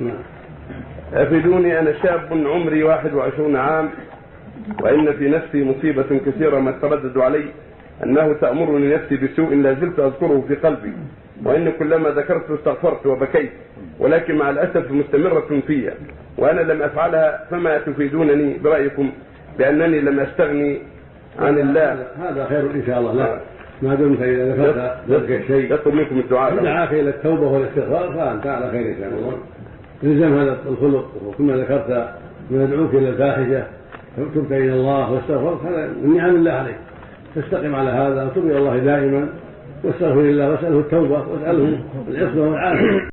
نعم. أفيدوني أنا شاب عمري 21 عام وإن في نفسي مصيبة كثيرة ما تردد علي أنه تأمرني نفسي بسوء لا زلت أذكره في قلبي وإن كلما ذكرت استغفرت وبكيت ولكن مع الأسف مستمرة في وأنا لم أفعلها فما تفيدونني برأيكم بأنني لم أستغني عن الله. هذا خير إن شاء الله. لا. ما دمت إذا ذكرت ذلك الشيء. يطلب منكم الدعاء. دعاك إلى التوبة والاستغفار فأنت على خير إن شاء الله. الزم هذا الخلق وكما ذكرت ما يدعوك إلى الفاحشة تبت إلى الله واستغفرت هذا من نعم الله عليك. تستقم على هذا وتب إلى الله دائما واستغفر الله واسأله التوبة واسأله العصمة والعافية.